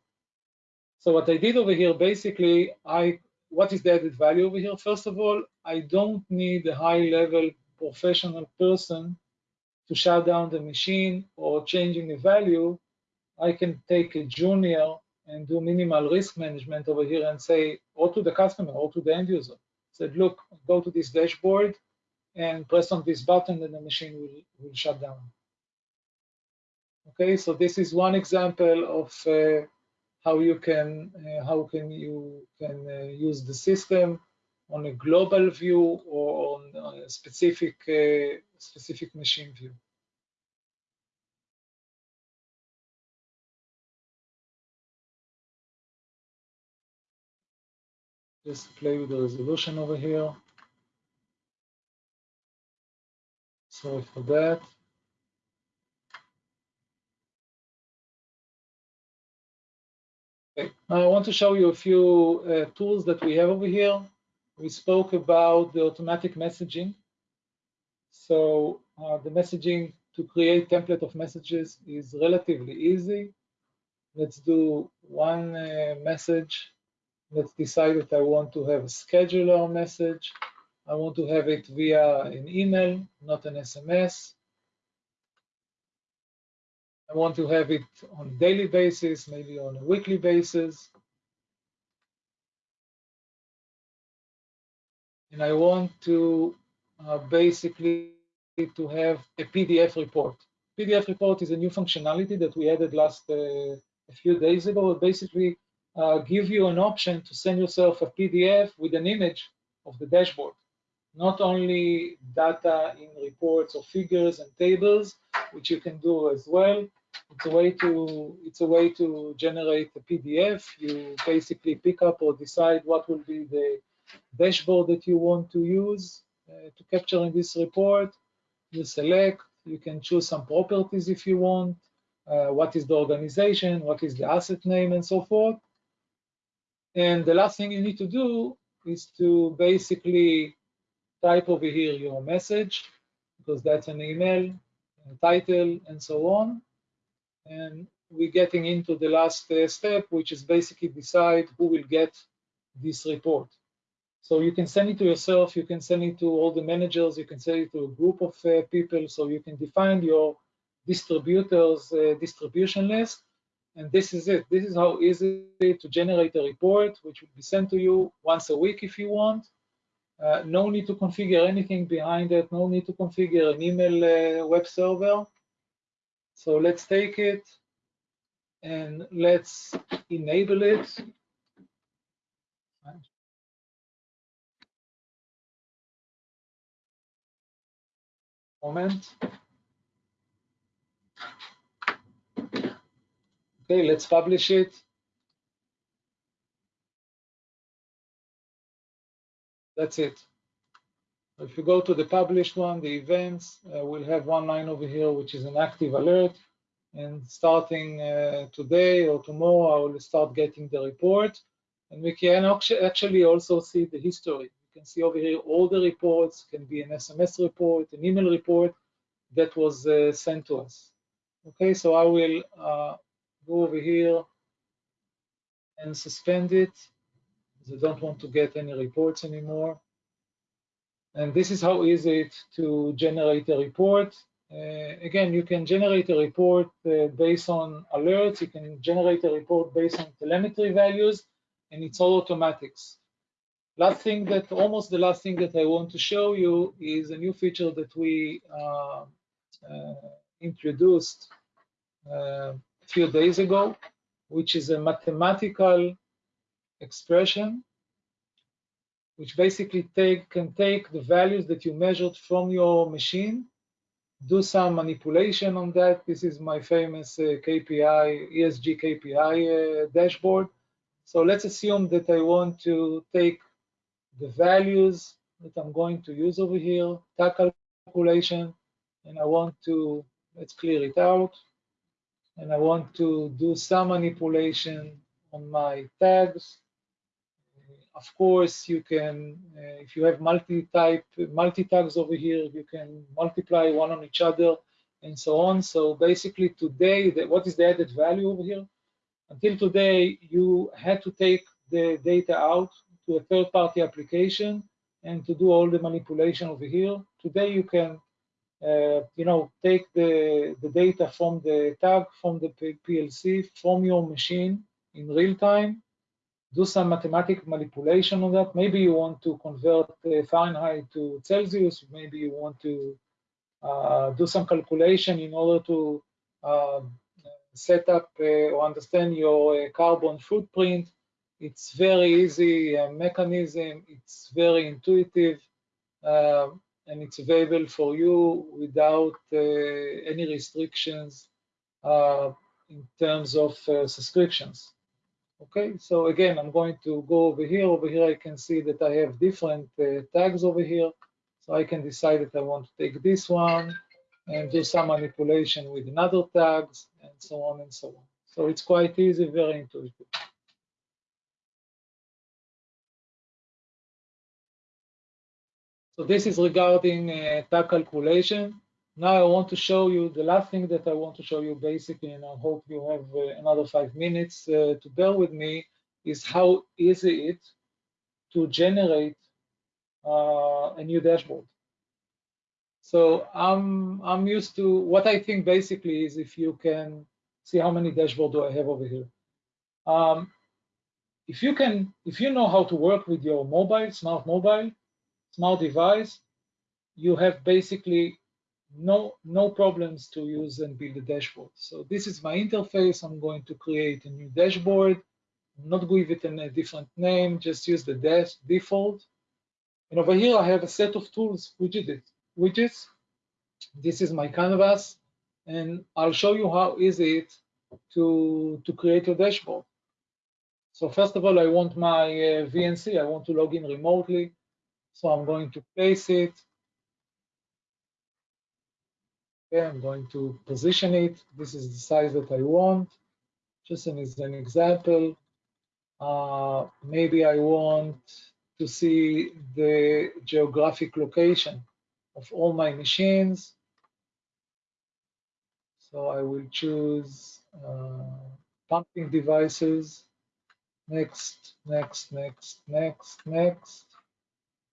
So what I did over here, basically, I what is the added value over here? First of all, I don't need a high level professional person to shut down the machine or changing the value. I can take a junior and do minimal risk management over here and say, or to the customer or to the end user, said, look, go to this dashboard and press on this button and the machine will, will shut down. Okay, so this is one example of uh, how you can uh, how can you can uh, use the system on a global view or on a specific uh, specific machine view. Just play with the resolution over here. Sorry for that. Okay. Now I want to show you a few uh, tools that we have over here. We spoke about the automatic messaging. So uh, the messaging to create template of messages is relatively easy. Let's do one uh, message let's decide that I want to have a scheduler message. I want to have it via an email, not an SMS. I want to have it on a daily basis, maybe on a weekly basis. and I want to uh, basically to have a PDF report. PDF report is a new functionality that we added last uh, a few days ago. Basically uh, give you an option to send yourself a PDF with an image of the dashboard. Not only data in reports or figures and tables, which you can do as well. It's a way to it's a way to generate a PDF. You basically pick up or decide what will be the dashboard that you want to use uh, to capture in this report. You select, you can choose some properties if you want, uh, what is the organization, what is the asset name, and so forth. And the last thing you need to do is to basically type over here your message, because that's an email, title, and so on. And we're getting into the last uh, step, which is basically decide who will get this report. So you can send it to yourself, you can send it to all the managers, you can send it to a group of uh, people, so you can define your distributors uh, distribution list. And this is it. This is how easy to generate a report, which will be sent to you once a week if you want. Uh, no need to configure anything behind it, no need to configure an email uh, web server. So let's take it and let's enable it. Moment. Okay, let's publish it. That's it. If you go to the published one, the events, uh, we'll have one line over here, which is an active alert. And starting uh, today or tomorrow, I will start getting the report. And we can actually also see the history You can see over here all the reports, can be an SMS report, an email report that was uh, sent to us. Okay, so I will uh, go over here and suspend it I don't want to get any reports anymore. And this is how easy it to generate a report. Uh, again, you can generate a report uh, based on alerts. You can generate a report based on telemetry values, and it's all automatics. Last thing that, almost the last thing that I want to show you is a new feature that we uh, uh, introduced uh, few days ago, which is a mathematical expression, which basically take, can take the values that you measured from your machine, do some manipulation on that. This is my famous uh, KPI, ESG KPI uh, dashboard. So let's assume that I want to take the values that I'm going to use over here, calculation, and I want to, let's clear it out, and I want to do some manipulation on my tags. Of course, you can, uh, if you have multi-type, multi-tags over here, you can multiply one on each other and so on. So basically today, the, what is the added value over here? Until today, you had to take the data out to a third-party application and to do all the manipulation over here. Today you can, you know, take the, the data from the tag, from the PLC, from your machine in real time, do some mathematical manipulation on that. Maybe you want to convert uh, Fahrenheit to Celsius. Maybe you want to uh, do some calculation in order to um, set up uh, or understand your uh, carbon footprint it's very easy uh, mechanism. It's very intuitive, uh, and it's available for you without uh, any restrictions uh, in terms of uh, subscriptions. Okay, so again, I'm going to go over here. Over here, I can see that I have different tags over here. So I can decide that I want to take this one and do some manipulation with another tags and so on and so on. So it's quite easy, very intuitive. So this is regarding uh, tag calculation. Now I want to show you the last thing that I want to show you basically, and I hope you have uh, another five minutes uh, to bear with me, is how easy it to generate uh, a new dashboard. So I'm I'm used to what I think basically is if you can see how many dashboard do I have over here. Um, if you can, if you know how to work with your mobile, smart mobile, smart device, you have basically no, no problems to use and build a dashboard. So this is my interface. I'm going to create a new dashboard. Not give it a different name, just use the dash default. And over here, I have a set of tools, widgets. widgets. This is my canvas, and I'll show you how easy it to, to create a dashboard. So first of all, I want my uh, VNC. I want to log in remotely. So I'm going to place it. Okay, I'm going to position it. This is the size that I want. Just as an example, uh, maybe I want to see the geographic location of all my machines. So I will choose uh, pumping devices. Next, next, next, next, next.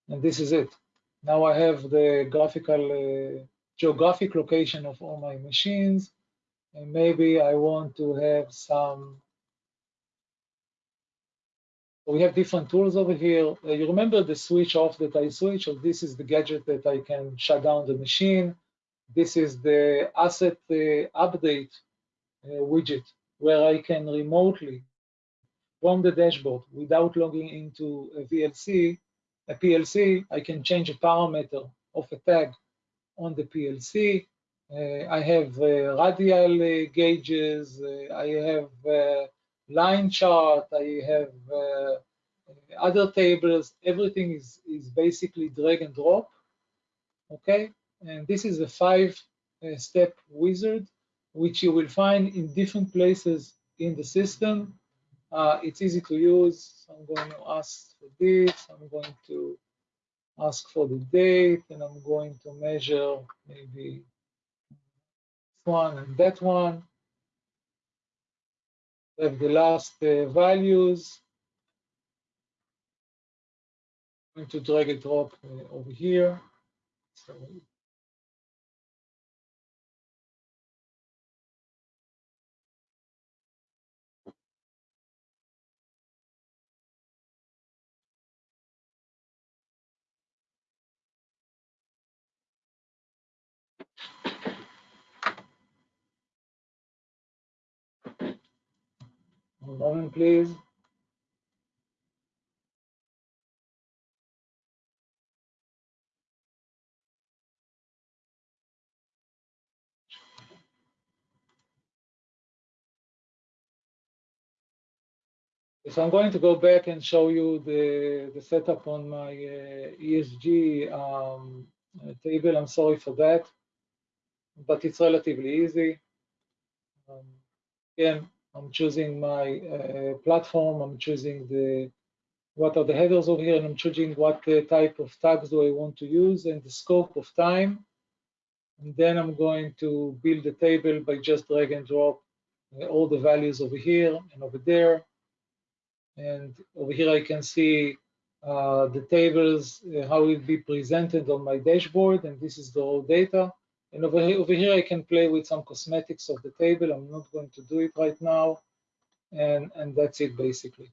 And this is it. Now I have the graphical uh, geographic location of all my machines. And maybe I want to have some we have different tools over here. Uh, you remember the switch off that I switch, this is the gadget that I can shut down the machine. This is the asset uh, update uh, widget where I can remotely from the dashboard without logging into a VLC, a PLC, I can change a parameter of a tag on the PLC. Uh, I have uh, radial uh, gauges, I have line chart, I have uh, other tables, everything is, is basically drag and drop, okay? And this is a five uh, step wizard, which you will find in different places in the system. Uh, it's easy to use. I'm going to ask for this. I'm going to ask for the date, and I'm going to measure maybe this one and that one have the last uh, values. I'm going to drag and drop uh, over here. So One moment, please. So I'm going to go back and show you the, the setup on my uh, ESG um, table. I'm sorry for that, but it's relatively easy. Um, again, I'm choosing my uh, platform, I'm choosing the what are the headers over here, and I'm choosing what uh, type of tags do I want to use and the scope of time. And then I'm going to build a table by just drag and drop uh, all the values over here and over there. And over here I can see uh, the tables, uh, how it will be presented on my dashboard, and this is the raw data. And over here, over here, I can play with some cosmetics of the table. I'm not going to do it right now. And, and that's it basically.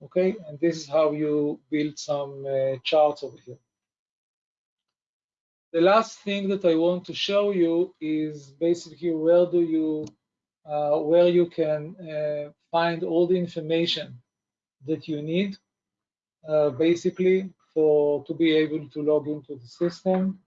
Okay, and this is how you build some uh, charts over here. The last thing that I want to show you is basically where do you, uh, where you can uh, find all the information that you need, uh, basically for to be able to log into the system.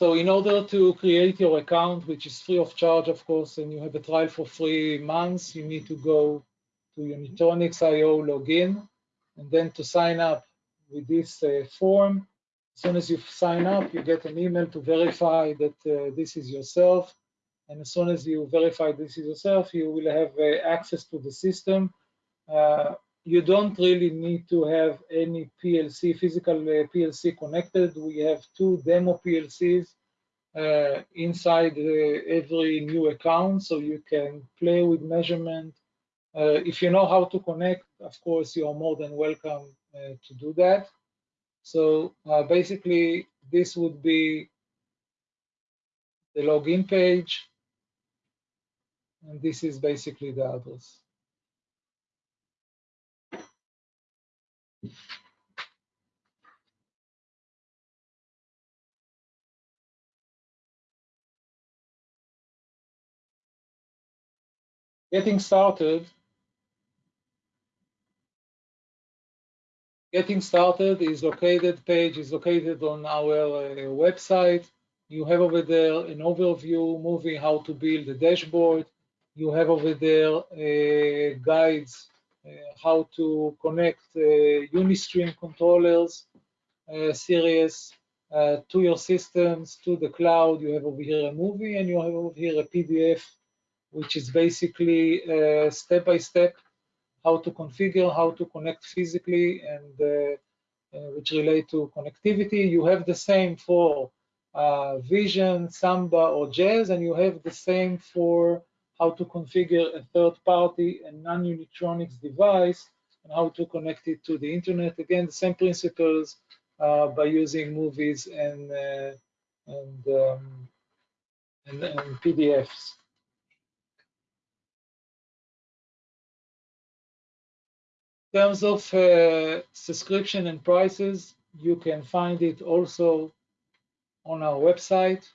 So in order to create your account, which is free of charge, of course, and you have a trial for three months, you need to go to Unitronics.io login, and then to sign up with this uh, form. As soon as you sign up, you get an email to verify that uh, this is yourself. And as soon as you verify this is yourself, you will have uh, access to the system. You don't really need to have any PLC, physical uh, PLC connected. We have two demo PLCs uh, inside uh, every new account, so you can play with measurement. Uh, if you know how to connect, of course, you are more than welcome uh, to do that. So uh, basically, this would be the login page, and this is basically the address. Getting started. Getting started is located, page is located on our uh, website. You have over there an overview movie how to build a dashboard. You have over there uh, guides how to connect uh, Unistream controllers uh, series uh, to your systems, to the cloud. You have over here a movie and you have over here a PDF, which is basically step by step how to configure, how to connect physically, and uh, uh, which relate to connectivity. You have the same for uh, Vision, Samba, or Jazz, and you have the same for how to configure a third-party and non-Unitronics device and how to connect it to the internet. Again, the same principles uh, by using movies and uh, and, um, and, and PDFs. In terms of uh, subscription and prices, you can find it also on our website.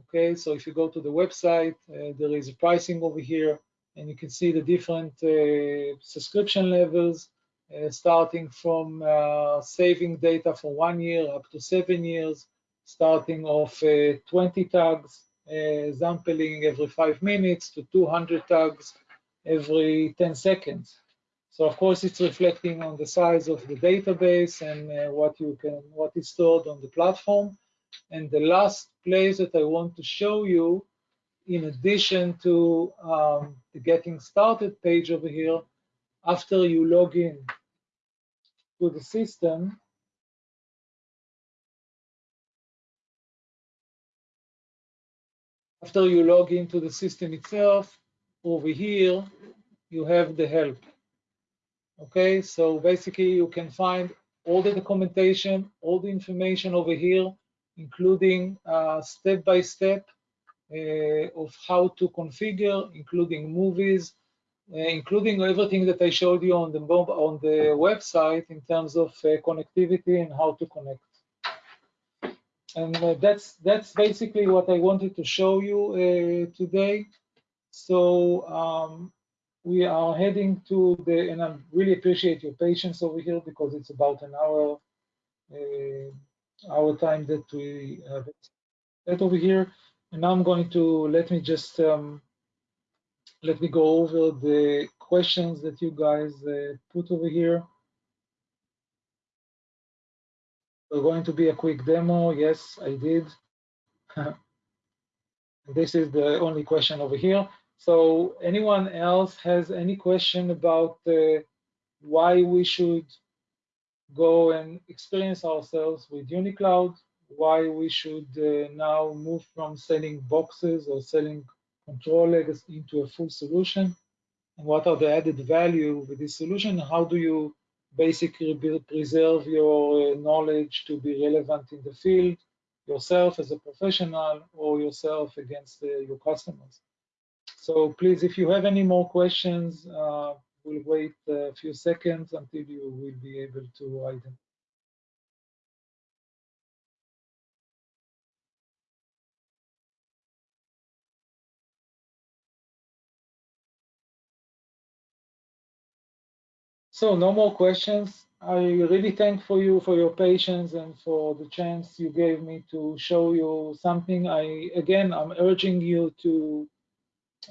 Okay, so if you go to the website, uh, there is a pricing over here, and you can see the different uh, subscription levels, uh, starting from uh, saving data for one year up to seven years, starting off uh, 20 tags, sampling every five minutes to 200 tags every 10 seconds. So of course, it's reflecting on the size of the database and uh, what you can, what is stored on the platform. And the last place that I want to show you, in addition to um, the getting started page over here, after you log in to the system, after you log into the system itself, over here, you have the help. Okay, so basically you can find all the documentation, all the information over here, including uh, step-by-step uh, -step, uh, of how to configure, including movies, uh, including everything that I showed you on the on the website in terms of uh, connectivity and how to connect. And uh, that's that's basically what I wanted to show you today. So um, we are heading to the, and I really appreciate your patience over here because it's about an hour, uh, our time that we have that over here. And now I'm going to, let me just, um, let me go over the questions that you guys uh, put over here. We're going to be a quick demo. Yes, I did. this is the only question over here. So anyone else has any question about uh, why we should go and experience ourselves with UniCloud, why we should uh, now move from selling boxes or selling controllers into a full solution, and what are the added value with this solution, how do you basically preserve your uh, knowledge to be relevant in the field, yourself as a professional or yourself against uh, your customers. So please, if you have any more questions, uh, we'll wait a few seconds until you will be able to them. So no more questions. I really thank for you for your patience and for the chance you gave me to show you something. I again, I'm urging you to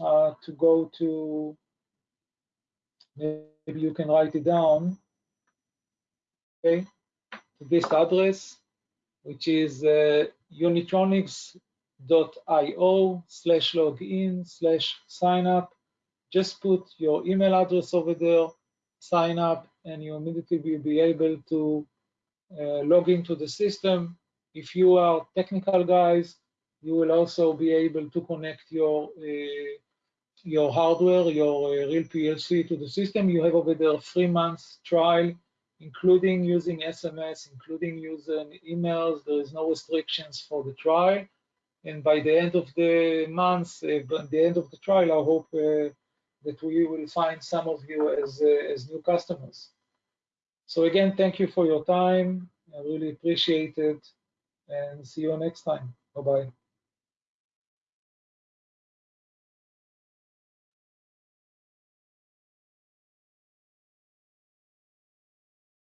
uh, to go to, maybe you can write it down, okay, to this address, which is uh, unitronics.io slash login slash sign up. Just put your email address over there, sign up, and you immediately will be able to uh, log into the system. If you are technical guys, you will also be able to connect your uh, your hardware, your uh, real PLC to the system. You have over there three months trial, including using SMS, including using emails. There is no restrictions for the trial. And by the end of the month, uh, by the end of the trial, I hope uh, that we will find some of you as, uh, as new customers. So again, thank you for your time. I really appreciate it and see you next time. Bye-bye.